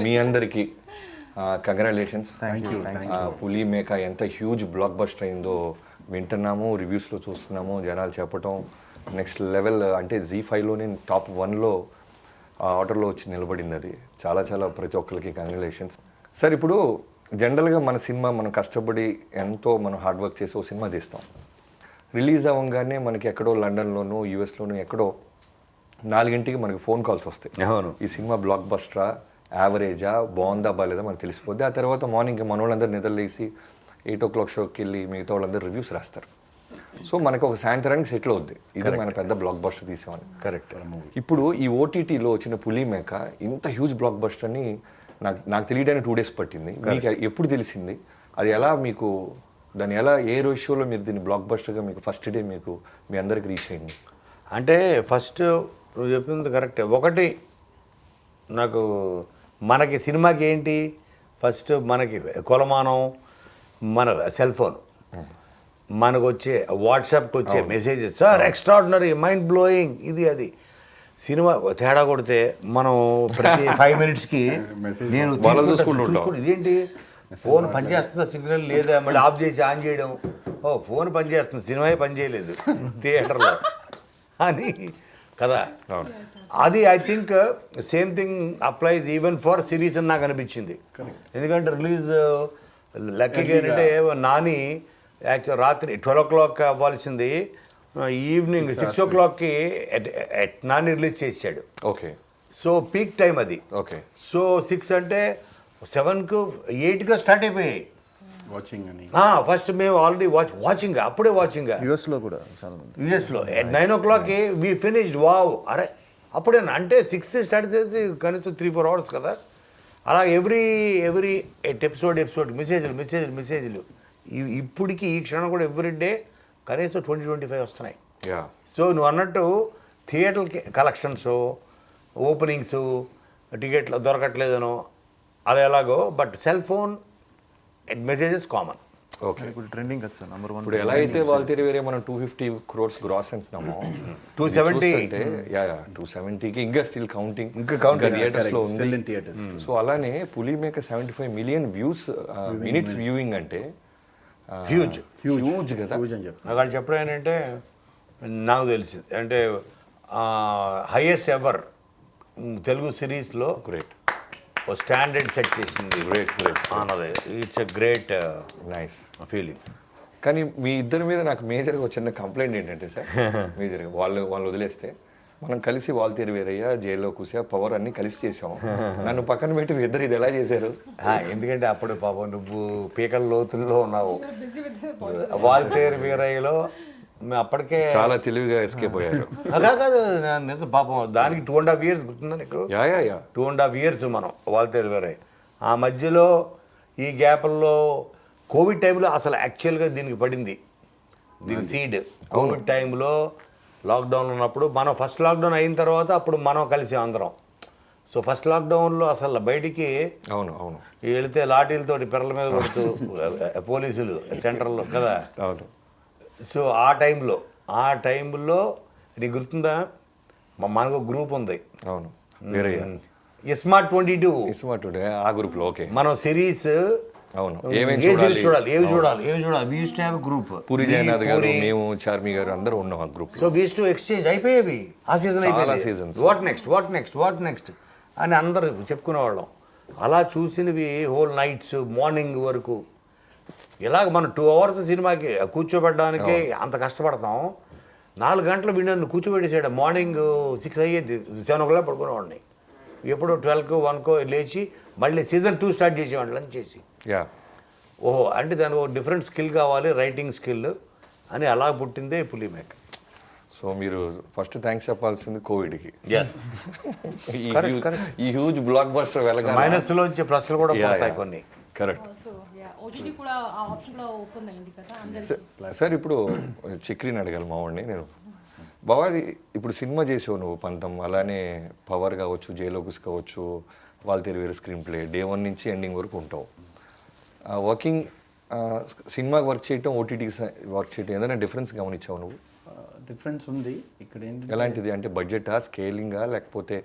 మీ అందరికీ congratulations thank you thank పులి మేక ఎంత హ్యూజ్ బ్లాక్ బస్టర్ అయిందో వింటున్నాము రివ్యూస్లో చూస్తున్నాము జనాలు చెప్పటం. నెక్స్ట్ లెవెల్ అంటే జీ ఫైవ్లోనే టాప్ వన్లో ఆ ఆర్డర్లో వచ్చి నిలబడింది అది. చాలా చాలా ప్రతి ఒక్కరికి కంగ్రాచులేషన్స్ సార్ ఇప్పుడు జనరల్గా మన సినిమా మనం కష్టపడి ఎంతో మనం హార్డ్ వర్క్ చేసి ఓ సినిమా తీస్తాం. రిలీజ్ అవ్వగానే మనకి ఎక్కడో లండన్లోనూ యూఎస్లోనూ ఎక్కడో నాలుగింటికి మనకి ఫోన్ కాల్స్ వస్తాయి. ఈ సినిమా బ్లాక్ బస్టరా యావరేజా బాగుందా బాగాలేదా మనకు తెలిసిపోద్ది. ఆ తర్వాత మార్నింగ్ మన వాళ్ళందరూ నిద్రలేసి ఎయిట్ ఓ క్లాక్ షోకి వెళ్ళి మిగతా వాళ్ళందరూ రివ్యూస్ రాస్తారు. సో మనకు ఒక సాయంత్రానికి సెటిల్ అవుద్ది. ఇది మన పెద్ద బ్లాక్ బస్టర్ తీసామని కరెక్ట్ ఇప్పుడు ఈ ఓటీటీలో వచ్చిన పులి మేక ఇంత హ్యూజ్ బ్లాక్ బస్టర్ అని నాకు నాకు తెలియడానికి టూ డేస్ పట్టింది. మీకు ఎప్పుడు తెలిసింది? అది ఎలా మీకు దాన్ని ఎలా ఏ రేషియోలో మీరు దీన్ని బ్లాక్ బస్టర్గా మీకు ఫస్ట్ డే మీకు మీ అందరికి రీచ్ అయింది? అంటే ఫస్ట్ నువ్వు చెప్పింది కరెక్టే ఒకటి నాకు మనకి సినిమాకి ఏంటి? ఫస్ట్ మనకి కొలమానం మన సెల్ ఫోన్. మనకు వచ్చే వాట్సాప్కి వచ్చే messages. Sir extraordinary mind blowing ఇది అది. సినిమా తేడా కొడితే మనం ప్రతి ఫైవ్ మినిట్స్కి నేను వాళ్ళు తీసుకుంటా, చూసుకుంటూ ఉంటాం. చూసుకుంటూ. ఇదేంటి? ఫోన్ పనిచేస్తుందా? సిగ్నల్ లేదా? మళ్ళీ ఆఫ్ చేసి ఆన్ చేయడం. ఓ ఫోన్ పనిచేస్తుంది. సినిమా పని చేయలేదు థియేటర్లో. అని కదా. అది I think same thing applies even for series అని నాకు అనిపించింది. ఎందుకంటే రిలీజ్ లక్కీగా ఏంటంటే నాని యాక్చువల్ రాత్రి ట్వెల్వ్ ఓ క్లాక్ అవ్వాల్సింది ఈవినింగ్ సిక్స్ ఓ క్లాక్కి నాని రిలీజ్ చేశాడు. ఓకే సో పీక్ టైం అది. ఓకే సో సిక్స్ అంటే సెవెన్కు ఎయిట్గా స్టార్ట్ అయిపోయాయి. వాచింగ్ అని. ఫస్ట్ మేము ఆల్రెడీ వాచ్ వాచింగ్ అప్పుడే వాచింగ్ యూఎస్లో కూడా యూఎస్లో ఎట్ నైన్ ఓ క్లాక్కి వీ ఫినిష్డ్ వావ్ అరే అప్పుడే అంటే సిక్స్ స్టార్ట్ చేసి కనీసం త్రీ ఫోర్ అవర్స్ కదా. అలా ఎవ్రీ ఎవ్రీ ఎపిసోడ్ ఎపిసోడ్ మెసేజ్లు మెసేజ్లు మెసేజ్లు ఇప్పటికి ఈ క్షణం కూడా ఎవ్రీ డే కనీసం ట్వంటీ ట్వంటీ ఫైవ్ వస్తున్నాయి సో నువ్వు అన్నట్టు థియేటర్ కలెక్షన్స్ ఓపెనింగ్స్ టికెట్లు దొరకట్లేదనో అది ఎలాగో but cell phone messages common okay ఇప్పుడు ట్రెండింగ్ కదా సార్ నెంబర్ వన్ ఇప్పుడు ఎలా అయితే వాళ్ళ తిరిగి వేరే మనం టూ ఫిఫ్టీ క్రోర్స్ గ్రాస్ అంటున్నామో 270. యా యా టూ సెవెంటీకి ఇంకా స్టిల్ కౌంటింగ్ ఇంకా counting, థియేటర్స్లో ఉంది. థియేటర్స్ సో అలానే Puli Meka seventy five million views minutes viewing అంటే హ్యూజ్ హ్యూజ్ కదా. అని చెప్పి వాళ్ళు చెప్పడం ఏంటంటే నాకు తెలిసింది. అంటే హైయెస్ట్ ఎవర్ తెలుగు సిరీస్లో గ్రేట్ ఓ స్టాండర్డ్ సెట్ చేసింది. Great great it's a great nice feeling కానీ మీ ఇద్దరి మీద నాకు మేజర్గా వచ్చిన కంప్లైంట్ ఏంటంటే సార్ మేజర్గా వాళ్ళు వాళ్ళు వదిలేస్తే మనం కలిసి వాళ్ళ తీరు వేరయ్యా జైల్లో కూసా పవర్ అన్ని కలిసి చేసాం. నన్ను పక్కన పెట్టి మీ ఇద్దరు ఇది ఎలా చేశారు? ఎందుకంటే అప్పుడు పాపం నువ్వు పీకల లోతుల్లో ఉన్నావు. వాల్తేరు వీరయ్యలో అప్పటికే చాలా తెలివిగా ఎస్కేప్ అయ్యారు. అలా కాదు నేను నిజం పాపం దానికి టూ అండ్ హాఫ్ ఇయర్స్ గుర్తుందా నీకు? Yeah two and half years మనం వాల్తేరు వేరే ఆ మధ్యలో ఈ గ్యాప్ల్లో కోవిడ్ టైంలో అసలు యాక్చువల్గా దీనికి పడింది. దీని సీడ్ కోవిడ్ టైంలో లాక్డౌన్ ఉన్నప్పుడు మనం ఫస్ట్ లాక్డౌన్ అయిన తర్వాత అప్పుడు మనం కలిసి అందరం. సో ఫస్ట్ లాక్డౌన్లో అసలు బయటికి అవును అవును. వెళితే లాఠీలతోటి పిల్లల మీద కొడుతూ పోలీసులు సెంటర్లో కదా? అవును. సో ఆ టైంలో ఆ టైంలో నీకు గుర్తుందా? మ- మనకు గ్రూప్ ఉంది. అవును. వేరయ్యా. Smart twenty two. ఇస్మార్ట్ ఆ గ్రూప్లో ఓకే. మనం సిరీస్ అవును. ఏమేమి చూడాలి? ఏమి చూడాలి? ఏమి చూడాలి? We to have group Puri Jagannadh garu మేము చార్మి గారు అందరూ ఉన్నాం ఆ గ్రూప్ సో వీస్ టు ఎక్స్చేంజ్ అయిపోయేవి. ఆ సీజన్ అయిపోయింది. seasons. What next what next what next అని అందరు చెప్పుకునేవాళ్ళం. అలా చూసినవి హోల్ నైట్స్ మార్నింగ్ వరకు. ఇలాగ మనం టూ అవర్స్ సినిమాకి కూర్చోబెట్టడానికి అంత కష్టపడతాం. నాలుగు గంటలు వీడిని కూర్చోబెట్టేసాడు మార్నింగ్ సిక్స్ అయ్యేది సెవెన్ ఓ క్లాక్ పడుకునేవాడిని. ఎప్పుడు ట్వెల్వ్కో వన్కో లేచి మళ్ళీ సీజన్ టూ స్టార్ట్ చేసేవాడిని లంచ్ చేసి. యా. ఓహో అంటే దానికి ఒక డిఫరెంట్ స్కిల్ కావాలి రైటింగ్ స్కిల్ అని అలా పుట్టిందే పులి మేక సో మీరు ఫస్ట్ థ్యాంక్స్ చెప్పాల్సింది కోవిడ్కి. ఎస్ ఈ హ్యూజ్- correct. ఈ హ్యూజ్ బ్లాక్ బస్టర్ వెళ్ళగా మైనస్లో వచ్చే ప్రశ్నలు కూడా పడతాయి కొన్ని. కరెక్ట్ ఓటీటీ కూడా ఆ ఆప్షన్ కూడా ఓపెన్ అయింది కదా సార్ ఇప్పుడు చక్రిని అడగాలి మా వాడిని నేను. బావా ఇప్పుడు సినిమా చేసావు నువ్వు పంతం అలానే పవర్ కావచ్చు జైలోకిస్ కావచ్చు వాళ్ళ తెలివేరు స్క్రీన్ ప్లే డే వన్ నుంచి ఎండింగ్ వరకు ఉంటావు. వర్కింగ్ సినిమాకి వర్క్ చేయటం ఓటీటీకి వర్క్ చేయటం ఏదైనా డిఫరెన్స్ గమనించావు నువ్వు? డిఫరెన్స్ ఉంది. ఇక్కడ ఏంటి ఎలాంటిది? అంటే బడ్జెటా స్కేలింగా లేకపోతే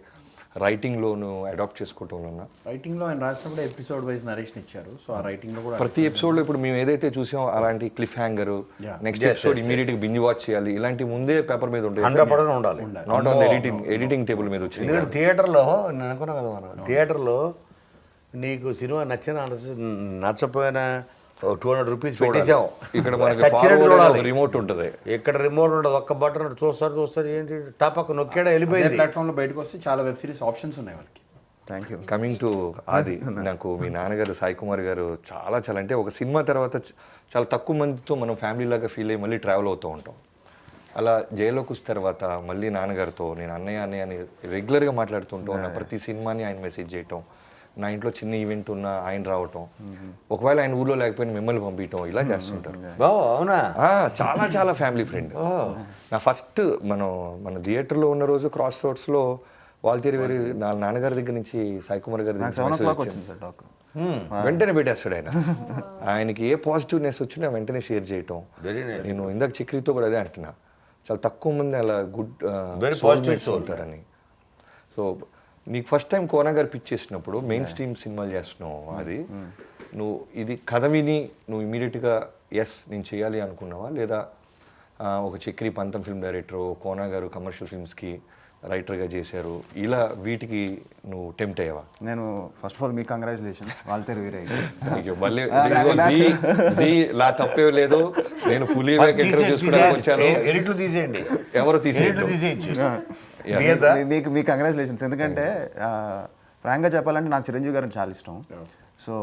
రైటింగ్లోను అడాప్ట్ చేసుకోవటంలోనా? రైటింగ్లో ఆయన రాసినప్పుడు ఎపిసోడ్ వైజ్ నరేషన్ ఇచ్చారు. సో ఆ రైటింగ్లో కూడా ప్రతి ఎపిసోడ్లో ఇప్పుడు మేము ఏదైతే చూసామో అలాంటి cliffhanger. Next episode yes, ఇమీడియట్గా బింజ్ వాచ్ చేయాలి. ఇలాంటి ముందే పేపర్ మీద ఉంటాయి హండ్రెడ్ పర్సెంట్ ఉండాలి. Not on editing editing table మీద వచ్చింది ఎందుకంటే థియేటర్లో నేను అనుకున్నా కదా మనం. థియేటర్లో నీకు సినిమా నచ్చిన నచ్చపోయినా టూ హండ్రెడ్ రూపీస్ పెట్టేసాం ఇక్కడ మనకి రిమోట్ ఉంటుంది. ఇక్కడ రిమోట్ ఉంటుంది ఒక్క బటన్ చూస్తారు చూస్తారు ఏంటి? టాపక్ నొక్కాడా వెళ్ళిపోయింది. ప్లాట్ఫామ్లో బయటకు వస్తే చాలా వెబ్ సిరీస్ ఆప్షన్స్ ఉన్నాయి వాళ్ళకి. థ్యాంక్ యూ కమింగ్ టు ఆది నాకు మీ నాన్నగారు సాయి కుమార్ గారు చాలా చాలా అంటే ఒక సినిమా తర్వాత చాలా తక్కువ మందితో మనం ఫ్యామిలీ లాగా ఫీల్ అయ్యి మళ్ళీ ట్రావెల్ అవుతూ ఉంటాం. అలా జైల్లోకి వచ్చిన తర్వాత మళ్ళీ నాన్నగారితో నేను అన్నయ్య అన్నయ్య అని రెగ్యులర్గా మాట్లాడుతుంటాం నా ప్రతి సినిమాని ఆయన మెసేజ్ చేయటం. నా ఇంట్లో చిన్న ఈవెంట్ ఉన్నా ఆయన రావటం. ఒకవేళ ఆయన ఊర్లో లేకపోయినా మిమ్మల్ని పంపించటం ఇలా చేస్తుంటారు. ఓ అవునా? చాలా చాలా ఫ్యామిలీ ఫ్రెండ్ నా ఫస్ట్ మనం మన థియేటర్లో ఉన్న రోజు క్రాస్ రోడ్స్లో వాల్తేరి వేరి నా నాన్నగారి దగ్గర నుంచి సాయి కుమార్ గారి దగ్గర టాక్ వెంటనే పెట్టేస్తాడు ఆయన. ఆయనకి ఏ పాజిటివ్నెస్ వచ్చినా వెంటనే షేర్ చేయటం. నేను ఇందాక చక్రితో కూడా అదే అంటున్నా. చాలా తక్కువ మంది అలా గుడ్ soul. ఉంటారని. సో నీకు first time Kona garu pitch చేసినప్పుడు మెయిన్ స్ట్రీమ్ సినిమాలు చేస్తున్నావు అది. నువ్వు ఇది కథ విని నువ్వు ఇమీడియట్గా ఎస్ నేను చేయాలి అనుకున్నావా? లేదా ఒక చక్రి పంతం ఫిల్మ్ డైరెక్టర్ కోనా గారు కమర్షియల్ ఫిల్మ్స్కి రైటర్గా చేశారు. ఇలా వీటికి నువ్వు టెంప్ట్ అయ్యావా? నేను ఫస్ట్ ఆఫ్ ఆల్ మీ కంగ్రాచులేషన్స్ వాళ్ళతో వేరే మళ్ళీ ఇదిగో జీ జీ లా తప్పే లేదు. నేను పులి వచ్చాను. ఎడిట్లు తీసేయండి. ఎవరు తీసేయచ్చు. మీకు మీ కంగ్రాచులేషన్స్ ఎందుకంటే ఫ్రాంక్గా చెప్పాలంటే నాకు చిరంజీవి గారిని చాలా ఇష్టం. సో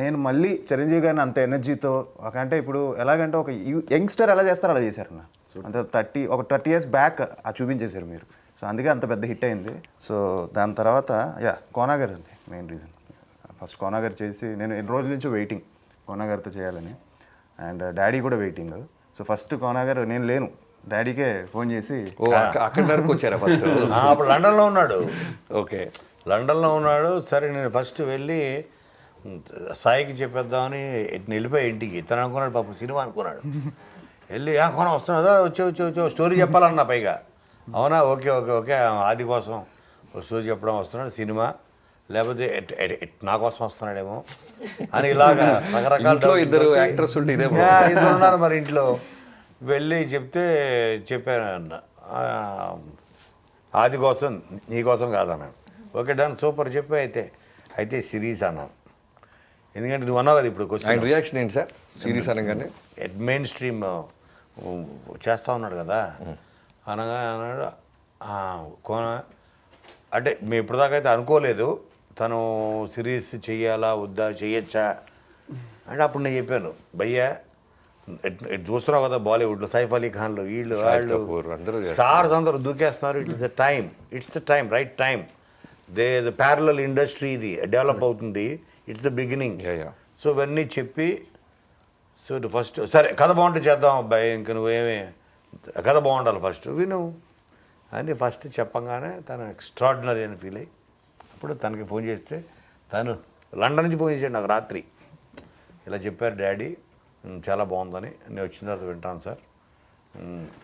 నేను మళ్ళీ చిరంజీవి గారిని అంత ఎనర్జీతో ఒక అంటే ఇప్పుడు ఎలాగంటే ఒక యంగ్స్టర్ ఎలా చేస్తారో అలా చేశారు నా అంత థర్టీ ఒక థర్టీ ఇయర్స్ బ్యాక్ ఆ చూపించేశారు మీరు. సో అందుకే అంత పెద్ద హిట్ అయింది. సో దాని తర్వాత యా కోనా గారు అండి మెయిన్ రీజన్ ఫస్ట్ కోనా గారు చేసి నేను ఎన్ని రోజుల నుంచి వెయిటింగ్ కోనా గారితో చేయాలని. అండ్ డాడీ కూడా waiting so first Kona garu నేను లేను. డాడీకే ఫోన్ చేసి ఓ అక్క- అక్కడి వరకు వచ్చారా ఫస్ట్ అప్పుడు లండన్లో ఉన్నాడు. ఓకే లండన్లో ఉన్నాడు. సరే నేను ఫస్ట్ వెళ్ళి సాయికి చెప్పేద్దామని వెళ్ళిపోయి ఇంటికి. తను అనుకున్నాడు పాపం సినిమా అనుకున్నాడు. వెళ్ళి "ఆ, కొన వస్తున్నదా వచ్చి వచ్చి వచ్చి స్టోరీ చెప్పాలన్నా పైగా. అవునా? Okay okay okay. ఆది కోసం స్టోరీ చెప్పడం వస్తున్నాడు సినిమా. లేకపోతే నా కోసం వస్తున్నాడేమో. అని ఇలాగా రకరకాల ఇద్దరు యాక్టర్స్ ఉంటే ఇదే ఇద్దరు ఉన్నారు మరి ఇంట్లో. వెళ్ళి చెప్తే చెప్పాను అన్న "ఆ, ఆది కోసం నీ కోసం కాదన్నాను ఓకే డన్ సూపర్ చెప్పి అయితే. అయితే సిరీస్ అన్నాను ఎందుకంటే నువ్వు అన్నావు కదా ఇప్పుడు క్వశ్చన్ రియాక్షన్ ఏంటి సార్? సిరీస్ అనగానే? మెయిన్ స్ట్రీమ్ చేస్తా ఉన్నాడు కదా. అనగా అన్నాడు "ఆ, కోన అంటే మేము ఇప్పటిదాకా అయితే అనుకోలేదు తను సిరీస్ చెయ్యాలా వద్దా చెయ్యొచ్చా అంటే అప్పుడు నేను చెప్పాను భయ్యా ఎట్- ఎట్ చూస్తున్నావు కదా బాలీవుడ్లో సైఫ్ అలీ ఖాన్లు వీళ్ళు వాళ్ళు. స్టార్స్ అందరూ దూకేస్తున్నారు it's the time it's the time right time they the parallel industry ఇది డెవలప్ అవుతుంది ఇట్స్ ద బిగినింగ్. సో ఇవన్నీ చెప్పి సో ఫస్ట్ సరే కథ బాగుంటే చేద్దాం అబ్బాయి ఇంక నువ్వేమి కథ బాగుండాలి ఫస్ట్. విను. అని ఫస్ట్ చెప్పంగానే తను ఎక్స్ట్రాడినరీ అని ఫీల్ అయ్యి అప్పుడు తనకి ఫోన్ చేస్తే తను లండన్ నుంచి ఫోన్ చేశాడు నాకు రాత్రి. ఇలా చెప్పారు డాడీ "ఉమ్, చాలా బాగుందని. నేను వచ్చిన తర్వాత వింటాను సార్.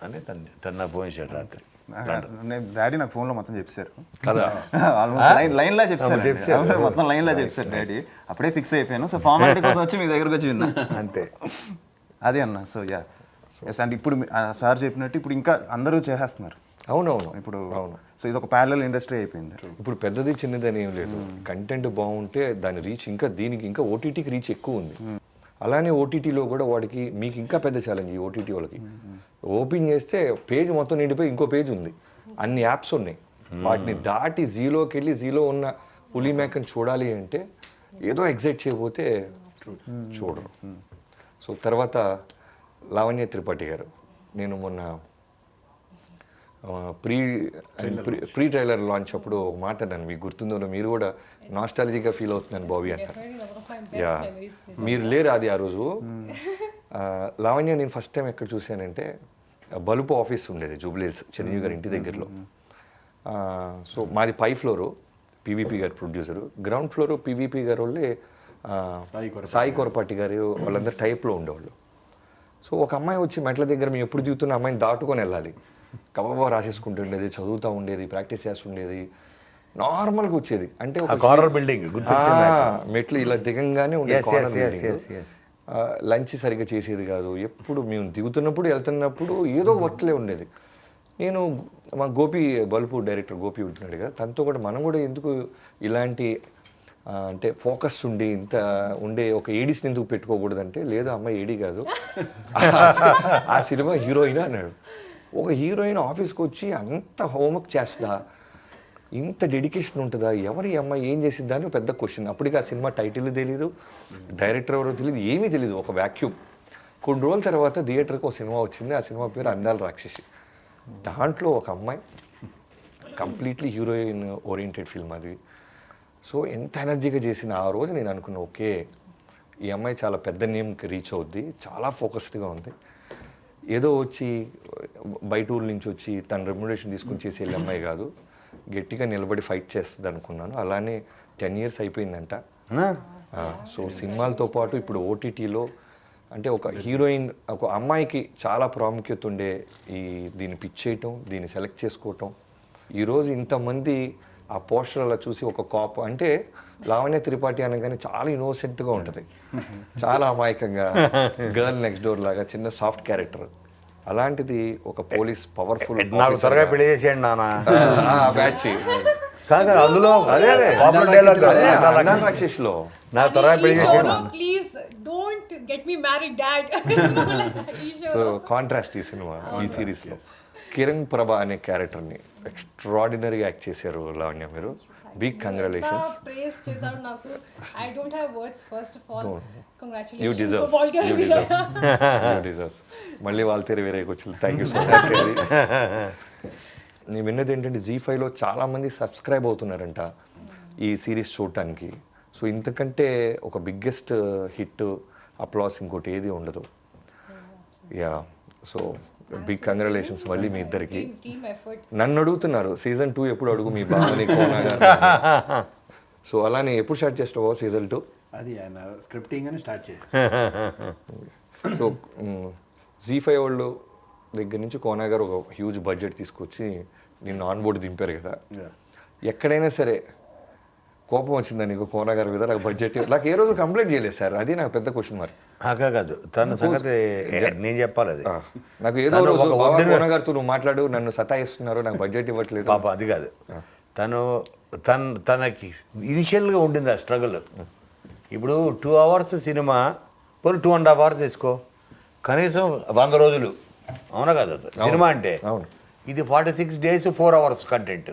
అని తను తను నాకు ఫోన్ చేశాడు రాత్రి. నేను డాడీ నాకు ఫోన్లో మొత్తం చెప్పారు. కదా? ఆల్మోస్ట్ లైన్ లైన్ లా చెప్పారు. చెప్పారు. మొత్తం లైన్ లా చెప్పారు డాడీ. అప్పుడే ఫిక్స్ అయిపోయాను. సో ఫార్మాలిటీ కోసం వచ్చి మీ దగ్గరకు వచ్చి విన్నా. అంతే. అదే అన్న. సో యా ఎస్ అండ్ ఇప్పుడు సార్ చెప్పినట్టు ఇప్పుడు ఇంకా అందరూ చేసేస్తున్నారు. అవునవును. ఇప్పుడు అవును. సో ఇది ఒక ప్యారలల్ ఇండస్ట్రీ అయిపోయింది ఇప్పుడు పెద్దది చిన్నది అని ఏం లేదు. కంటెంట్ బాగుంటే దాని రీచ్ ఇంకా దీనికి ఇంకా ఓటీటీకి రీచ్ ఎక్కువ ఉంది. అలానే ఓటీటీలో కూడా వాడికి మీకు ఇంకా పెద్ద ఛాలెంజ్ ఈ ఓటీటీ వాళ్ళకి. ఓపెన్ చేస్తే పేజ్ మొత్తం నిండిపోయి ఇంకో పేజ్ ఉంది. అన్ని యాప్స్ ఉన్నాయి. వాటిని దాటి జీలోకి వెళ్ళి జీలో ఉన్న పులి మేకని చూడాలి అంటే ఏదో ఎగ్జైట్ చేయకపోతే చూడరు. సో తర్వాత లావణ్య త్రిపాఠి గారు. నేను మొన్న pre pre pre trailer launch అప్పుడు ఒక మాట అన్నాను మీకు గుర్తుందో లేదో, మీరు కూడా నాస్టాలజీగా ఫీల్ అవుతున్నాను బాబీ అన్నారు యా. మీరు లేరు అది ఆ రోజు. ఆ, లావణ్య నేను ఫస్ట్ టైం ఎక్కడ చూశానంటే బలుపు ఆఫీస్ ఉండేది జూబ్లీస్ చిరంజీవి గారి ఇంటి దగ్గరలో. ఆ, సో మాది పై floor PVP garu producer ground floor PVP garu వాళ్ళే సాయి కొరపాటి గారు వాళ్ళందరూ టైప్లో ఉండేవాళ్ళు. సో ఒక అమ్మాయి వచ్చి మెట్ల దగ్గర మేము ఎప్పుడు దిగుతున్న అమ్మాయిని దాటుకొని వెళ్ళాలి. కబాబా రాసేసుకుంటుండేది చదువుతూ ఉండేది ప్రాక్టీస్ చేస్తుండేది. నార్మల్గా వచ్చేది. అంటే కార్నర్ బిల్డింగ్ మెట్లు ఇలా దిగంగానే ఉండే Yes, yes, yes, yes, yes. Lunch సరిగ్గా చేసేది కాదు. ఎప్పుడు మేము దిగుతున్నప్పుడు వెళ్తున్నప్పుడు ఏదో వర్క్లే ఉండేది. నేను మా గోపి బలుపు డైరెక్టర్ గోపి ఉంటున్నాడు కదా తనతో కూడా మనం కూడా ఎందుకు ఇలాంటి అంటే ఫోకస్ ఉండి ఇంత ఉండే ఒక ఏడీస్ని ఎందుకు పెట్టుకోకూడదు అంటే లేదు అమ్మాయి ఏడీ కాదు. ఆ సినిమా హీరోయిన్ అన్నాడు. ఒక హీరోయిన్ ఆఫీస్కి వచ్చి అంత హోంవర్క్ చేస్తా ఇంత డెడికేషన్ ఉంటుందా ఎవరి అమ్మాయి ఏం చేసిందా అని పెద్ద క్వశ్చన్ అప్పటికి ఆ సినిమా టైటిల్ తెలీదు డైరెక్టర్ ఎవరో తెలియదు ఏమీ తెలియదు ఒక వ్యాక్యూమ్ కొన్ని రోజుల తర్వాత థియేటర్కి ఒక సినిమా వచ్చింది ఆ సినిమా పేరు అందాల రాక్షసి. దాంట్లో ఒక అమ్మాయి కంప్లీట్లీ హీరోయిన్ ఓరియంటెడ్ ఫిల్మ్ అది. సో ఎంత ఎనర్జీగా చేసిన ఆ రోజు నేను అనుకున్నా ఓకే ఈ అమ్మాయి చాలా పెద్ద నేమ్కి రీచ్ అవుద్ది చాలా ఫోకస్డ్గా ఉంది. ఏదో వచ్చి బయట ఊరు నుంచి వచ్చి తన రెమ్యునరేషన్ తీసుకుని చేసే వెళ్ళే అమ్మాయి కాదు. గట్టిగా నిలబడి ఫైట్ చేస్తుంది అనుకున్నాను. అలానే టెన్ ఇయర్స్ అయిపోయిందంట. సో సినిమాలతో పాటు ఇప్పుడు ఓటీటీలో అంటే ఒక హీరోయిన్ ఒక అమ్మాయికి చాలా ప్రాముఖ్యత ఉండే ఈ దీన్ని పిచ్ చేయటం దీన్ని సెలెక్ట్ చేసుకోవటం. ఈరోజు ఇంతమంది ఆ పోస్టర్ అలా చూసి ఒక కాప్ అంటే లావణ్య త్రిపాఠి అనగానే చాలా ఇన్నోసెంట్గా ఉంటుంది. చాలా అమాయకంగా గర్ల్ నెక్స్ట్ డోర్ లాగా చిన్న సాఫ్ట్ క్యారెక్టర్. అలాంటిది ఒక పోలీస్ పవర్ఫుల్ నాకు త్వరగా పెళ్ళి చేసేయండి నాన్న. బ్యాచ్. కాదు అందులో అదే రాక్షసిలో నాకు త్వరగా పెళ్ళి చేసేయండి నాన్న. Please don't get me married dad ఈ సో కాంట్రాస్ట్ ఈ సినిమా ఈ సిరీస్లో కిరణ్ ప్రభ అనే క్యారెక్టర్ని ఎక్స్ట్రాడినరీగా యాక్ట్ చేశారు లావణ్య మీరు. బిగ్ కంగ్రాచులేషన్స్ ప్రేస్ చేశారు నాకు. I don't have words first of all you congratulations deserves ball you deserves you deserves మళ్ళీ వాళ్ళ తీరు వేరే వచ్చింది థ్యాంక్ యూ సో మచ్ నేను విన్నది ఏంటంటే జీ ఫైవ్లో చాలామంది సబ్స్క్రైబ్ అవుతున్నారంట ఈ సిరీస్ చూడటానికి. సో ఇంతకంటే ఒక బిగ్గెస్ట్ హిట్ అప్లాస్ ఇంకోటి ఏది ఉండదు. యా సో బిగ్ కంగ్రాచులేషన్స్ మళ్ళీ మీ ఇద్దరికి. టీమ్ ఎఫర్ట్ నన్ను అడుగుతున్నారు సీజన్ టూ ఎప్పుడు అడుగు మీ బావని సో అలానే ఎప్పుడు స్టార్ట్ చేస్తావో సీజన్ టూ అది ఆయన స్క్రిప్టింగ్ అని స్టార్ట్ చేసి సో జీ ఫైవ్ వాళ్ళు దగ్గర నుంచి కోనా గారు ఒక హ్యూజ్ బడ్జెట్ తీసుకొచ్చి నిన్ను ఆన్ బోర్డు దింపారు కదా. ఎక్కడైనా సరే కోపం వచ్చిందా నీకు? కోనా గారి మీద నాకు బడ్జెట్ నాకు ఏ రోజు కంప్లైంట్ చేయలేదు సార్. అది నాకు పెద్ద క్వశ్చన్ మరి. కాదు తన సంగతి నేను చెప్పాలి అది. నాకు ఏదో రోజు కోనా గారితో నువ్వు మాట్లాడు నన్ను సతాయిస్తున్నారు నాకు బడ్జెట్ ఇవ్వట్లేదు. పాప అది కాదు. తను తన తనకి ఇనిషియల్గా ఉండింది ఆ స్ట్రగుల్ ఇప్పుడు టూ అవర్స్ సినిమా పోనీ టూ అండ్ హాఫ్ అవర్స్ తీసుకో. కనీసం వంద రోజులు. అవునా కాదు? సినిమా అంటే. అవును. ఇది forty six days four hours content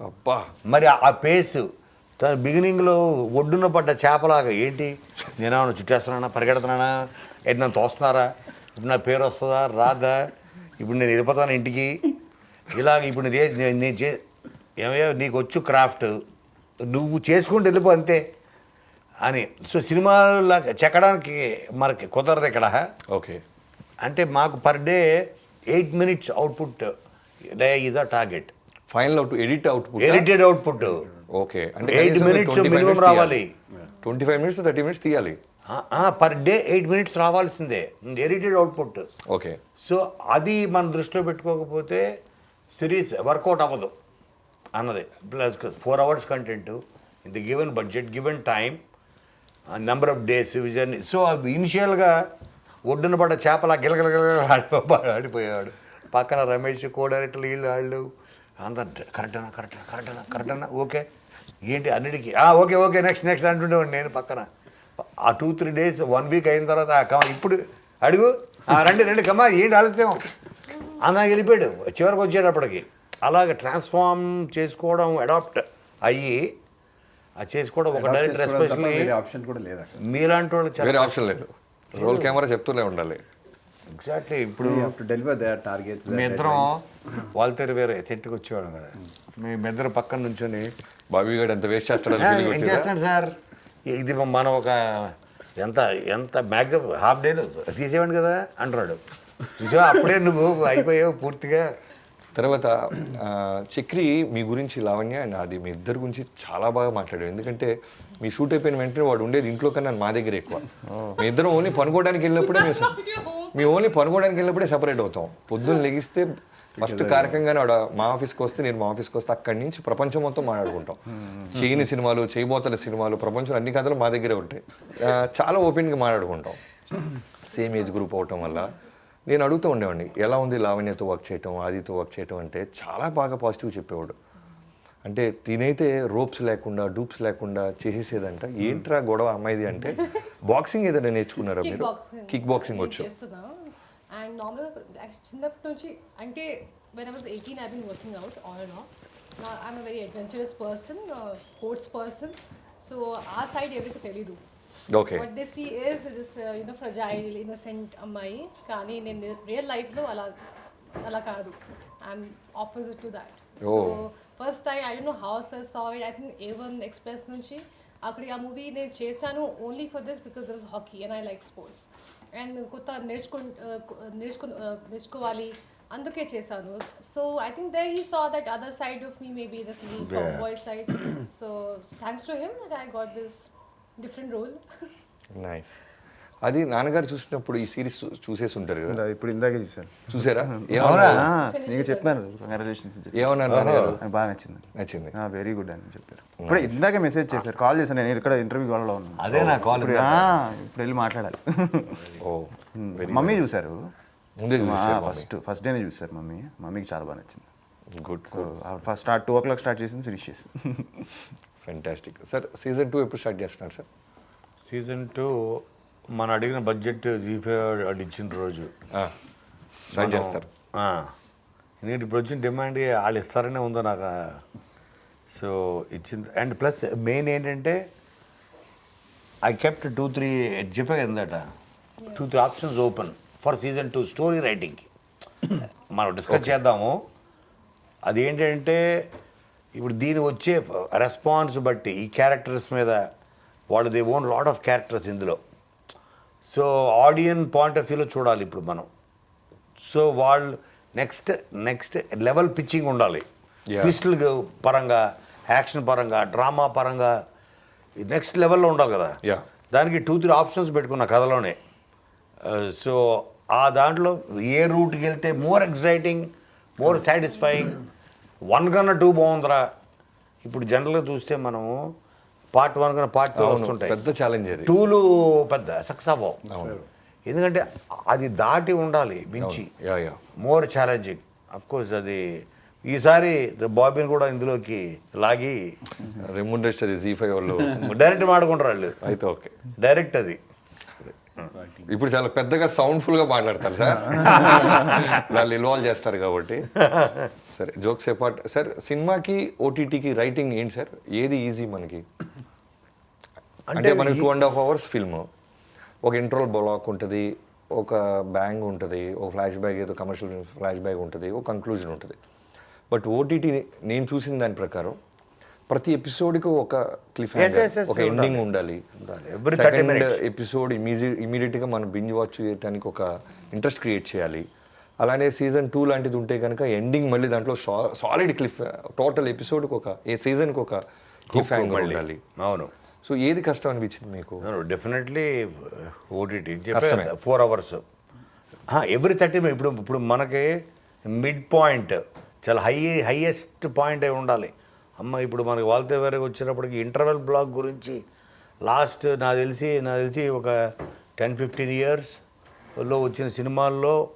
అబ్బా. మరి ఆ పేస్ తన బిగినింగ్లో ఒడ్డున పడ్డ చేపలాగా ఏంటి? నేనేమన్నా చుట్టేస్తున్నానా? పరిగెడుతున్నానా? ఏంటి నన్ను తోస్తున్నారా? ఇప్పుడు నా పేరు వస్తుందా? రాదా? ఇప్పుడు నేను వెళ్ళిపోతాను ఇంటికి? ఇలాగ ఇప్పుడు నేను ఏ- నేను నేను చే ఏమయ్యా నీకు వచ్చు క్రాఫ్ట్. నువ్వు చేసుకుంటూ వెళ్ళిపో అంతే. అని. సో సినిమాలా చెక్కడానికి మనకి కుదరదు ఇక్కడ. ఓకే. అంటే మాకు per day eight minutes output. Is a target. Final out edit output edited output. Okay. అంటే Eight minutes minimum రావాలి. Twenty five minutes thirty minutes తీయాలి. పర్ డే ఎయిట్ మినిట్స్ రావాల్సిందే. Edited output. ఓకే. సో అది మనం దృష్టిలో పెట్టుకోకపోతే series work out అవ్వదు అన్నది. Plus four hours content. In the given budget given time number of days vision so అది ఇనిషియల్గా ఒడ్డున పడ్డ చేపల గిలగిలగిల ఆడిపో ఆడిపోయాడు పక్కన రమేష్ కో డైరెక్టర్లు వీళ్ళు వాళ్ళు అందరు కరెక్టేనా కరెక్టేనా కరెక్టేనా కరెక్టేనా? ఓకే. ఏంటి అన్నిటికీ? "ఆ, ఓకే ఓకే నెక్స్ట్ నెక్స్ట్ అంటుండేవాడిని నేను పక్కన. ఆ two three days one week అయిన తర్వాత "ఆ, కమ ఇప్పుడు అడుగు. "ఆ, రండి రండి కమ్మా ఏంటి ఆలస్యం? అలా వెళ్ళిపోయాడు. చివరికి వచ్చేటప్పటికి అలాగే ట్రాన్స్ఫార్మ్ చేసుకోవడం అడాప్ట్ అయ్యి అది చేసుకోవడం ఒక డైరెక్టర్ ఎస్పెషల్లీ ఆప్షన్ కూడా లేదు అక్కడ మీలాంటి వాళ్ళు వేరే ఆప్షన్ లేదు. రోల్ కెమెరా చెప్తూనే ఉండాలి. ఎగ్జాక్ట్లీ ఇప్పుడు టు డెలివర్ ద టార్గెట్స్ మీ ఇద్దరం వాళ్ళతో వేరే సెట్కి వచ్చేవాళ్ళం కదా. మీ ఇద్దరు పక్కన నుంచొని బాబీ గారు ఎంత వేస్ట్ చేస్తాడని "ఆ, feeling ఏం వచ్చిందా? చేస్తున్నాడు సార్? ఇది మనం ఒక ఎంత ఎంత మ్యాక్సిమం హాఫ్ డేలో తీసేవాడు కదా అంటున్నాడు. చూసావా? అప్పుడే నువ్వు అయిపోయావు పూర్తిగా. తర్వాత చక్రి మీ గురించి లావణ్య అండ్ అది మీ ఇద్దరి గురించి చాలా బాగా మాట్లాడాడు ఎందుకంటే మీ షూట్ అయిపోయిన వెంటనే వాడు ఉండేది ఇంట్లో కన్నా మా దగ్గర ఎక్కువ. మీ ఇద్దరం ఓన్లీ పనుకోవడానికి వెళ్ళినప్పుడే మేము మీ ఓన్లీ పనుకోవడానికి వెళ్ళినప్పుడే సెపరేట్ అవుతాం. పొద్దున్న లెగిస్తే ఫస్ట్ కార్యక్రమంగానే ఆడ మా ఆఫీస్కి వస్తే నేను మా ఆఫీస్కి వస్తే అక్కడి నుంచి ప్రపంచం మొత్తం మాట్లాడుకుంటాం. చేయని సినిమాలు చేయబోతల సినిమాలు ప్రపంచం అన్ని కథలు మా దగ్గరే ఉంటాయి. చాలా ఓపెన్గా మాట్లాడుకుంటాం. సేమ్ ఏజ్ గ్రూప్ అవటం వల్ల నేను అడుగుతూ ఉండేవాడిని ఎలా ఉంది లావణ్యతో వర్క్ చేయటం ఆదితో వర్క్ చేయటం? అంటే చాలా బాగా పాజిటివ్ చెప్పేవాడు. అంటే తినైతే రోప్స్ లేకుండా డూప్స్ లేకుండా చేసేసేదంట. ఏంట్రా గొడవ అమ్మాయిది? అంటే బాక్సింగ్ ఏదైనా నేర్చుకున్నారా మీరు? కిక్ బాక్సింగ్ వచ్చు. అండ్ నార్మల్గా చిన్నప్పటి నుంచి అంటే when I was eighteen I been working out on and off I'm very adventurous person sports person so ఆ సైడ్ ఎవరికి తెలీదు. Okay what they see is this you know fragile innocent అమ్మాయి కానీ నేను రియల్ లైఫ్లో అలా అలా కాదు I'm opposite to that so Oh. First time I don't know how's saw it I think A one Express నుంచి అక్కడ ఆ మూవీ నేను చేశాను only for this because there is hockey and I like sports and కొత్త నేర్చుకు నేర్చుకు నేర్చుకోవాలి అందుకే చేశాను so I think they he saw that other side of me maybe the boy side so thanks to him that I got this different role nice అది నాన్నగారు చూసినప్పుడు ఈ సిరీస్ చూసేసి ఉంటారు కదా? ఇప్పుడు ఇందాకే చూశాను. చూసారా? ఏమన్నా? నీకు చెప్పాను. కంగ్రాచులేషన్స్ ఏమన్నారు నాకు బాగా నచ్చింది. నచ్చింది. వెరీ గుడ్ అని చెప్పారు. ఇప్పుడు ఇందాకే మెసేజ్ చేశారు. కాల్ చేశాను నేను. ఇక్కడ ఇంటర్వ్యూ కాల్లో ఉన్నాను. అదే నా కాల్ ఇప్పుడు వెళ్ళి మాట్లాడాలి. ఓ మమ్మీ ముందే చూసారు ఫస్ట్ ఫస్ట్ డేనే చూశారు మమ్మీ. మమ్మీకి చాలా బాగా నచ్చింది. Good so first start two o'clock start చేసింది ఫినిష్ చేసి ఫెంటాస్టిక్ సార్ సీజన్ టూ ఎప్పుడు స్టార్ట్ చేస్తున్నారు సార్ సీజన్ టూ మన అడిగిన బడ్జెట్ జీఫే అది ఇచ్చిన రోజు. స్టార్ట్ చేస్తారు. ఎందుకంటే ఇప్పుడు వచ్చిన డిమాండ్ వాళ్ళు ఇస్తారనే ఉందో నాకు సో ఇచ్చింది. అండ్ ప్లస్ మెయిన్ ఏంటంటే ఐ కెప్ట్ టూ త్రీ చెప్పా ఎందట two three options open for season two story రైటింగ్కి మనం డిస్కస్ చేద్దాము. అది ఏంటంటే ఇప్పుడు దీని వచ్చే రెస్పాన్స్ బట్టి ఈ క్యారెక్టర్స్ మీద వాళ్ళు they own lot of characters ఇందులో. సో ఆడియన్ పాయింట్ ఆఫ్ వ్యూలో చూడాలి ఇప్పుడు మనం. సో వాళ్ళు నెక్స్ట్ నెక్స్ట్ లెవెల్ పిచ్చింగ్ ఉండాలి. ట్విస్టులు పరంగా యాక్షన్ పరంగా డ్రామా పరంగా నెక్స్ట్ లెవెల్లో ఉండాలి కదా. దానికి టూ త్రీ ఆప్షన్స్ పెట్టుకున్న కథలోనే. సో ఆ దాంట్లో ఏ రూట్కి వెళ్తే more exciting more satisfying one కన్నా టూ బాగుందిరా. ఇప్పుడు జనరల్గా చూస్తే మనము పార్ట్ వన్ కన్నా పార్ట్ టూ వస్తుంటాయి. పెద్ద ఛాలెంజ్ టూలు పెద్ద సక్సెస్ అవ్వవు ఎందుకంటే అది దాటి ఉండాలి మించి. మోర్ ఛాలెంజింగ్ కోర్స్ అది ఈసారి బాబీని కూడా ఇందులోకి లాగి రెమ్యూనరేషన్ జీ ఫైవ్ వాళ్ళు. డైరెక్ట్ మాడుకుంటారు వాళ్ళు. అయితే ఓకే. డైరెక్ట్ అది. ఇప్పుడు చాలా పెద్దగా సౌండ్ఫుల్గా మాట్లాడతారు సార్. వాళ్ళు ఇన్వాల్వ్ చేస్తారు కాబట్టి. సరే జోక్స్ అపార్ట్ సార్ సినిమాకి ఓటీటీకి రైటింగ్ ఏంటి సార్ ఏది ఈజీ మనకి? అంటే మనకి two and half hours film ఒక ఇంట్రోల్ బ్లాక్ ఉంటుంది ఒక బ్యాంగ్ ఉంటుంది ఒక ఫ్లాష్ బ్యాగ్ ఏదో కమర్షియల్ ఫ్లాష్ బ్యాగ్ ఉంటుంది ఒక కంక్లూజన్ ఉంటుంది. బట్ ఓటీటీ నేను చూసిన దాని ప్రకారం ప్రతి ఎపిసోడ్కి ఒక క్లిఫ్ ఒక ఎండింగ్ ఉండాలి. Every 30 minutes. ఎపిసోడ్ ఇమీడియట్ ఇమీడియట్గా మనం బింజ్ వాచ్ చేయడానికి ఒక ఇంట్రెస్ట్ క్రియేట్ చేయాలి. అలానే సీజన్ టూ లాంటిది ఉంటే కనుక ఎండింగ్ మళ్ళీ దాంట్లో సాలిడ్ క్లిఫ్ టోటల్ ఎపిసోడ్కి ఒక ఏ సీజన్కి ఒక క్లిఫ్ మళ్ళీ. ఉండాలి. అవును. సో ఏది కష్టం అనిపించింది మీకు? Definitely OTT. Four hours every thirty ఇప్పుడు ఇప్పుడు మనకి మిడ్ పాయింట్ చాలా హై హైయెస్ట్ పాయింట్ అయి ఉండాలి. అమ్మ ఇప్పుడు మనకి వాల్తే వేరే వచ్చినప్పటికి ఇంటర్వెల్ బ్లాక్ గురించి లాస్ట్ నాకు తెలిసి నాకు తెలిసి ఒక టెన్ ఫిఫ్టీన్ ఇయర్స్లో వచ్చిన సినిమాల్లో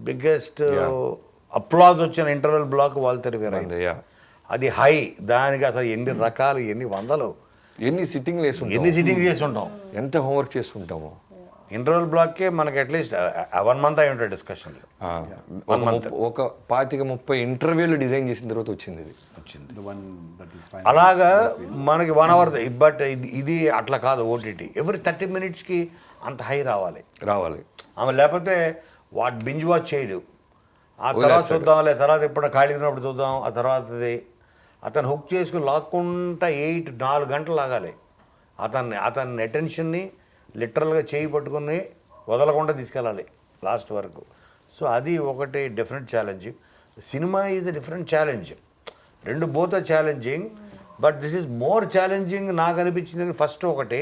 బిగ్గెస్ట్ అప్లాజ్ వచ్చిన ఇంటర్వెల్ బ్లాక్ వాల్తేరు వేరే యా అది హై దానికి అసలు ఎన్ని రకాలు ఎన్ని వందలు? ఎన్ని సిట్టింగ్ వేసి ఎన్ని సిట్టింగ్ చేసి ఉంటాం? ఎంత హోంవర్క్ చేస్తుంటాము ఇంటర్వల్ బ్లాక్కే మనకి అట్లీస్ట్ వన్ మంత్ అయి ఉంటాయి డిస్కషన్లు ఆ, ఒక ముప్ప- ఒక పాతిక ముప్పై ఇంటర్వ్యూలు డిజైన్ చేసిన తర్వాత వచ్చింది ఇది. వచ్చింది. అలాగా మనకి వన్ అవర్ బట్ ఇది ఇది అట్లా కాదు ఓటీటీ ఎవ్రీ థర్టీ మినిట్స్కి అంత హై రావాలి. రావాలి. ఆమె లేకపోతే వాట్ బింజ్ వాచ్ చేయడు. ఆ తర్వాత చూద్దాంలే తర్వాత ఎప్పుడు ఖాళీ ఉన్నప్పుడు చూద్దాం ఆ తర్వాతది అతను హుక్ చేసుకుని లాక్కుంటా ఎయిట్ నాలుగు గంటలు లాగాలి. అతన్ని అతని అటెన్షన్ని లిటరల్గా చేయి పట్టుకుని వదలకుండా తీసుకెళ్ళాలి లాస్ట్ వరకు. సో అది ఒకటి different challenge cinema is a different challenge రెండు both challenging but this is more challenging నాకు అనిపించింది. ఫస్ట్ ఒకటి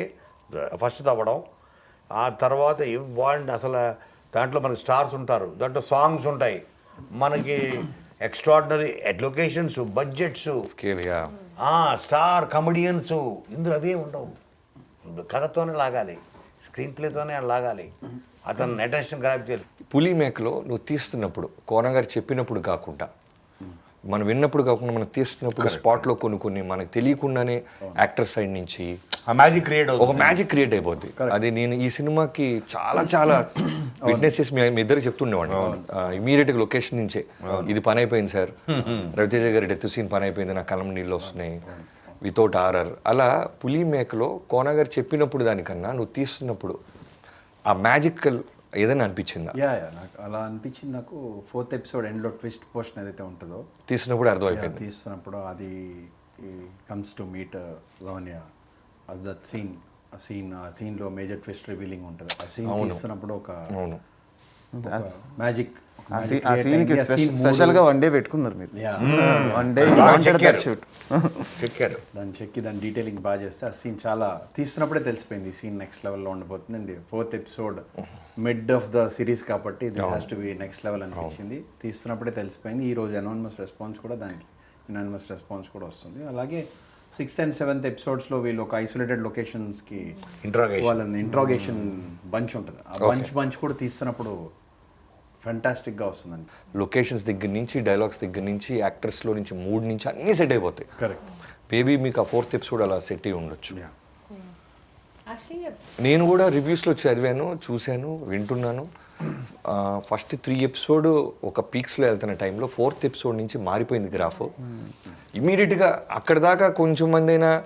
ఫస్ట్ తవ్వడం. ఆ తర్వాత ఇవ్వండి అసలు దాంట్లో మనకి స్టార్స్ ఉంటారు దాంట్లో సాంగ్స్ ఉంటాయి. మనకి extraordinary locations budgets. Star comedians ఇందులో అవే ఉండవు. కథతోనే లాగాలి స్క్రీన్ ప్లేతోనే లాగాలి. అతను అటెన్షన్ గ్రాప్ చేయాలి. పులి మేకలో నువ్వు తీస్తున్నప్పుడు కోన గారు చెప్పినప్పుడు కాకుండా మనం విన్నప్పుడు కాకుండా మనం తీస్తున్నప్పుడు స్పాట్లో కొన్ని కొన్ని మనకు తెలియకుండానే యాక్టర్ సైడ్ నుంచి ఆ మ్యాజిక్ క్రియేట్ ఒక మ్యాజిక్ క్రియేట్ అయిపోద్ది. అది నేను ఈ సినిమాకి చాలా చాలా విట్నెస్ చేసి మీ ఇద్దరు చెప్తుండేవాడిని. ఇమీడియట్గా లొకేషన్ నుంచే. ఇది పని అయిపోయింది సార్. రవితేజ గారి డెత్ సీన్ పని అయిపోయింది నా కలం నీళ్ళు వస్తున్నాయి వితౌట్ ఆర్ఆర్ అలా పులి మేకలో కోన గారు చెప్పినప్పుడు దానికన్నా నువ్వు తీస్తున్నప్పుడు ఆ మ్యాజికల్ ఏదైనా అనిపించిందా? యా యా నాకు అలా అనిపించింది. నాకు ఫోర్త్ ఎపిసోడ్ ఎండ్లో ట్విస్ట్ పోర్షన్ ఏదైతే ఉంటుందో. తీసినప్పుడు అర్థమైపోయింది. తీస్తున్నప్పుడు అది comes to meet Lavanya that scene ఆ సీన్ ఆ సీన్లో మేజర్ ట్విస్ట్ రివీలింగ్ ఉంటుంది. ఆ సీన్ తీస్తున్నప్పుడు ఒక మ్యాజిక్ ఆ స్పెషల్గా వన్ డే పెట్టుకున్నారు మీరు. వన్ డే చెక్కారు. దాన్ని చెక్కి దాని డీటెయిలింగ్ బాగా చేస్తే ఆ సీన్ చాలా తీస్తున్నప్పుడే తెలిసిపోయింది. ఈ సీన్ నెక్స్ట్ లెవెల్లో ఉండబోతుంది అండి fourth episode mid of the series కాబట్టి this has to be next level అనిపించింది. తీస్తున్నప్పుడే తెలిసిపోయింది. ఈ రోజు అనానిమస్ రెస్పాన్స్ కూడా దానికి అనానిమస్ రెస్పాన్స్ కూడా వస్తుంది. అలాగే సిక్స్త్ అండ్ సెవెంత్ ఎపిసోడ్స్లో వీళ్ళు ఒక ఐసోలేటెడ్ లొకేషన్స్కి. వాళ్ళని ఇంట్రాగేషన్ బంచ్ ఉంటుంది. ఆ బంచ్ బంచ్ కూడా తీస్తున్నప్పుడు ఫెంటాస్టిక్గా వస్తుందండి. లొకేషన్స్ దగ్గర నుంచి డైలాగ్స్ దగ్గర నుంచి యాక్టర్స్లో నుంచి మూడ్ నుంచి అన్నీ సెట్ అయిపోతాయి. కరెక్ట్ మేబీ మీకు ఆ ఫోర్త్ ఎపిసోడ్ అలా సెట్ అయి ఉండొచ్చు. నేను కూడా రివ్యూస్లో చదివాను చూశాను వింటున్నాను. ఫస్ట్ త్రీ ఎపిసోడ్ ఒక పీక్స్లో వెళ్తున్న టైంలో ఫోర్త్ ఎపిసోడ్ నుంచి మారిపోయింది గ్రాఫ్ ఇమీడియట్గా అక్కడ దాకా కొంచెం మంది అయినా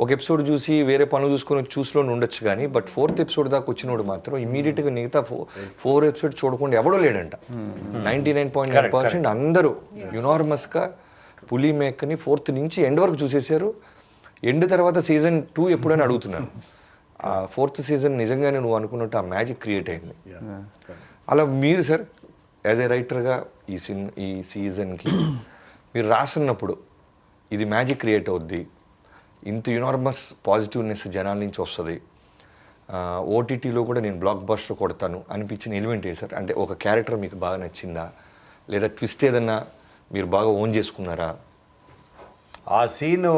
ఒక ఎపిసోడ్ చూసి వేరే పనులు చూసుకొని చూసులో ఉండొచ్చు కానీ బట్ ఫోర్త్ ఎపిసోడ్ దాకా వచ్చినోడు మాత్రం ఇమీడియట్గా మిగతా ఫోర్ ఫోర్ ఎపిసోడ్ చూడకుండా ఎవడో లేడంట. Ninety nine point nine percent అందరూ యునార్మస్గా పులి మేకని ఫోర్త్ నుంచి ఎండ్ వరకు చూసేశారు. ఎండ్ తర్వాత సీజన్ టూ ఎప్పుడని అడుగుతున్నారు. ఆ ఫోర్త్ సీజన్ నిజంగానే నువ్వు అనుకున్నట్టు ఆ మ్యాజిక్ క్రియేట్ అయింది. అలా మీరు సార్ యాజ్ ఏ రైటర్గా ఈ సిన్ ఈ సీజన్కి మీరు రాస్తున్నప్పుడు ఇది మ్యాజిక్ క్రియేట్ అవుద్ది. ఇంత యునార్మస్ పాజిటివ్నెస్ జనాల నుంచి వస్తుంది. ఓటీటీలో కూడా నేను బ్లాక్ బస్టర్ కొడతాను అనిపించిన ఎలిమెంట్ ఏ సార్? అంటే ఒక క్యారెక్టర్ మీకు బాగా నచ్చిందా? లేదా ట్విస్ట్ ఏదన్నా మీరు బాగా ఓన్ చేసుకున్నారా? ఆ సీను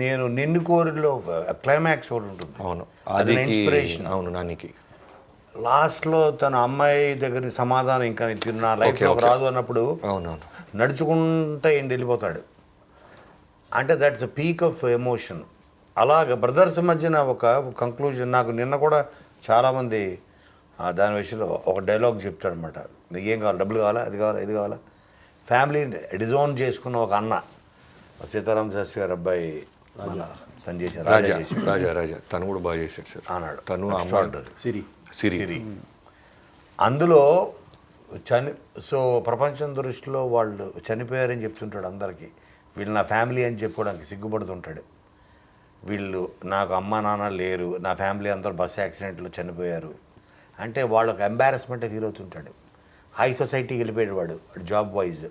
నేను నిన్ను కోరిలో క్లైమాక్స్ ఒకటి ఉంటుంది. అవును. అది ఇన్స్పిరేషన్ అవును నానికి లాస్ట్లో తన అమ్మాయి దగ్గర సమాధానం ఇంకా నా లైఫ్లో. రాదు అన్నప్పుడు అవునవును. నడుచుకుంటా ఏంటి వెళ్ళిపోతాడు. అంటే దట్స్ పీక్ ఆఫ్ ఎమోషన్ అలాగ బ్రదర్స్ మధ్యన ఒక కంక్లూజన్ నాకు నిన్న కూడా చాలామంది ఆ, దాని విషయంలో ఒక డైలాగ్ చెప్తాడనమాట నీకు ఏం కావాలి? డబ్బులు కావాలా? అది కావాలా? ఇది కావాలా? ఫ్యామిలీ డిజోన్ చేసుకున్న ఒక అన్న సీతారాం శాస్త్రి గారు అబ్బాయి తను చేశారు రాజా రాజా. రాజా రాజా. తను కూడా బాగా చేశాడు సార్. అన్నాడు. తను సిరి. సిరి. అందులో చని సో ప్రపంచం దృష్టిలో వాళ్ళు చనిపోయారని చెప్తుంటాడు అందరికీ. వీళ్ళు నా ఫ్యామిలీ అని చెప్పుకోవడానికి సిగ్గుపడుతుంటాడు. వీళ్ళు నాకు అమ్మ నాన్న లేరు నా ఫ్యామిలీ అందరూ బస్ యాక్సిడెంట్లో చనిపోయారు అంటే వాళ్ళకి ఎంబారస్మెంట్ ఫీల్ అవుతుంటాడు. హై సొసైటీకి వెళ్ళిపోయాడు వాడు జాబ్ వైజ్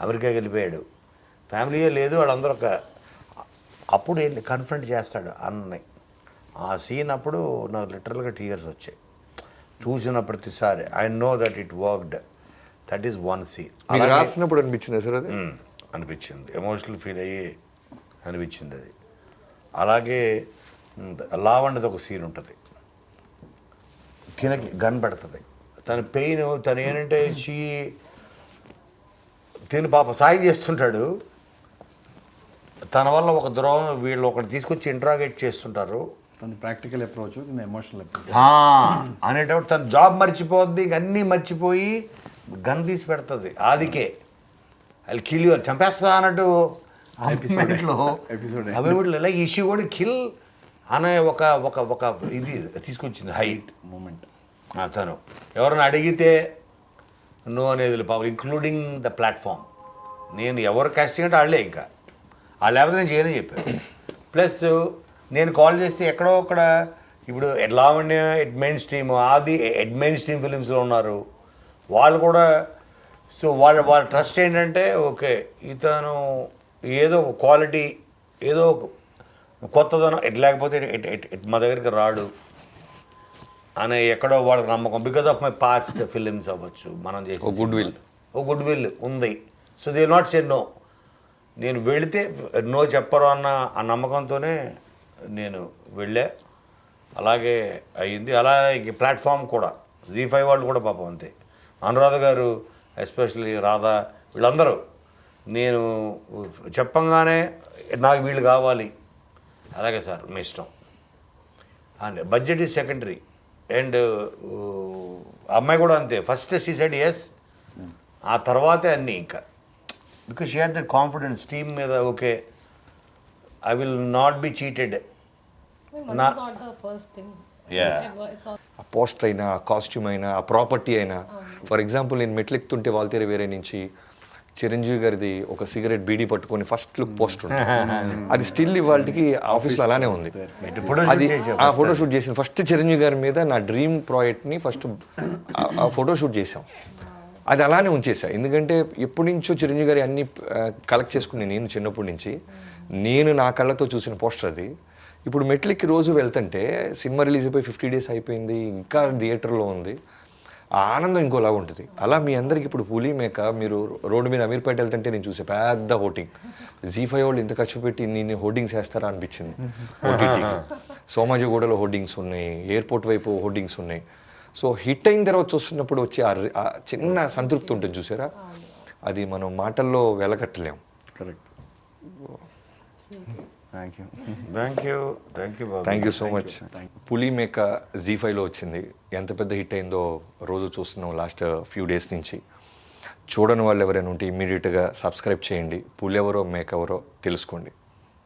అమెరికాకి వెళ్ళిపోయాడు. ఫ్యామిలీయే లేదు వాళ్ళందరూ ఒక అప్పుడు వెళ్ళి కన్ఫ్రంట్ చేస్తాడు అన్నని. ఆ సీన్ అప్పుడు నాకు లిటరల్గా టీయర్స్ వచ్చాయి. చూసిన ప్రతిసారి I know that it worked that is one scene రాసినప్పుడు అనిపించిందా సార్ అది? అనిపించింది. ఎమోషనల్ ఫీల్ అయ్యి అనిపించింది అది. అలాగే లావణ్యది ఒక సీన్ ఉంటుంది. తినకి గన్ పెడుతుంది. తన పెయిన్ తను ఏంటంటే షీ తిని పాప సాయం చేస్తుంటాడు. తన వల్ల ఒక ద్రోహం వీళ్ళు ఒకటి తీసుకొచ్చి ఇంట్రాగేట్ చేస్తుంటారు. తన ప్రాక్టికల్ అప్రోచ్ ఎమోషనల్ అనేటప్పుడు తన జాబ్ మర్చిపోద్ది ఇంక అన్నీ మర్చిపోయి గన్ తీసి పెడుతుంది. ఆదికే. అది కిల్ చంపేస్తా అన్నట్టు? Episode. అభివృద్ధిలో ఇలా ఇష్యూ కూడా కిల్ అనే ఒక ఒక ఒక ఇది తీసుకొచ్చింది హైట్ మూమెంట్ తను. ఎవరైనా అడిగితే నో అనేది పాపం ఇంక్లూడింగ్ ద ప్లాట్ఫామ్ నేను ఎవరు కాస్టింగ్ అంటే వాళ్ళే ఇంకా. వాళ్ళు లేకపోతే నేను చేయని చెప్పాను ప్లస్ నేను కాల్ చేస్తే ఎక్కడో అక్కడ ఇప్పుడు లావణ్య ఎడ్ మెయిన్ స్ట్రీమ్ ఆది ఎడ్ మెయిన్ స్ట్రీమ్ ఫిలిమ్స్లో ఉన్నారు. వాళ్ళు కూడా సో వాళ్ళ వాళ్ళ ట్రస్ట్ ఏంటంటే ఓకే ఇతను ఏదో ఒక క్వాలిటీ ఏదో ఒక కొత్తదనం ఎట్ లేకపోతే ఎట్- ఎట్- ఎట్ మా దగ్గరికి రాడు అనే ఎక్కడో వాళ్ళకి నమ్మకం. Because of my past films అవ్వచ్చు మనం చేసి ఓ goodwill. ఓ గుడ్ విల్ ఉంది. So they not say no నేను వెళితే నో చెప్పరు అన్న ఆ నమ్మకంతోనే నేను వెళ్ళా. అలాగే అయ్యింది. అలాగే ప్లాట్ఫామ్ కూడా జీ ఫైవ్ వాళ్ళు కూడా పాపం అంతే. అనురాధ గారు ఎస్పెషల్లీ రాధా వీళ్ళందరూ. నేను చెప్పంగానే నాకు వీళ్ళు కావాలి. అలాగే సార్ మీ ఇష్టం. And budget is secondary. And అమ్మాయి కూడా అంతే. ఫస్ట్ షీ సెడ్ ఎస్ ఆ తర్వాతే అన్నీ ఇంకా. Because she had that confidence team మీద okay I will not be cheated ఆ పోస్టర్ అయినా ఆ కాస్ట్యూమ్ అయినా ఆ ప్రాపర్టీ అయినా. ఫర్ ఎగ్జాంపుల్ నేను మెట్లెక్కుతుంటే వాల్తేర వేరే నుంచి చిరంజీవి గారిది ఒక సిగరెట్ బీడీ పట్టుకొని ఫస్ట్ లుక్ పోస్టర్ అది స్టిల్ ఇవాళకి ఆఫీస్లో అలానే ఉంది. ఫోటో అది ఆ ఫోటో షూట్ చేసిన ఫస్ట్ చిరంజీవి గారి మీద నా డ్రీమ్ ప్రాజెక్ట్ని ఫస్ట్ ఆ ఫోటో షూట్ చేసాం అది అలానే ఉంచేసా ఎందుకంటే ఎప్పటి నుంచో చిరంజీవి గారి అన్ని కలెక్ట్ చేసుకుని నేను చిన్నప్పటి నుంచి నేను నా కళ్ళతో చూసిన పోస్టర్ అది. ఇప్పుడు మెట్లకి రోజు వెళ్తుంటే సినిమా రిలీజ్ అయిపోయి ఫిఫ్టీ డేస్ అయిపోయింది ఇంకా థియేటర్లో ఉంది. ఆ ఆనందం ఇంకోలా ఉంటుంది. అలా మీ అందరికి ఇప్పుడు పులి మేక మీరు రోడ్డు మీద అమీర్పేట వెళ్తుంటే నేను చూసే పెద్ద హోర్డింగ్ జీ ఫైవ్ వాళ్ళు ఇంత ఖర్చు పెట్టి నేను హోర్డింగ్స్ వేస్తారా అనిపించింది సోమాజిగూడలో హోర్డింగ్స్ ఉన్నాయి ఎయిర్పోర్ట్ వైపు హోర్డింగ్స్ ఉన్నాయి. సో హిట్ అయిన తర్వాత చూస్తున్నప్పుడు వచ్చే ఆ చిన్న సంతృప్తి ఉంటుంది చూసారా? అది మనం మాటల్లో వెలకట్టలేం. Correct. Thank you thank you thank you Babu thank you so much Puli Meka Zee ఫైవ్లో వచ్చింది. ఎంత పెద్ద హిట్ అయిందో రోజు చూస్తున్నాం లాస్ట్ ఫ్యూ డేస్ నుంచి. చూడని వాళ్ళు ఎవరైనా ఉంటే ఇమ్మీడియట్గా సబ్స్క్రైబ్ చేయండి. పులి ఎవరో మేక ఎవరో తెలుసుకోండి.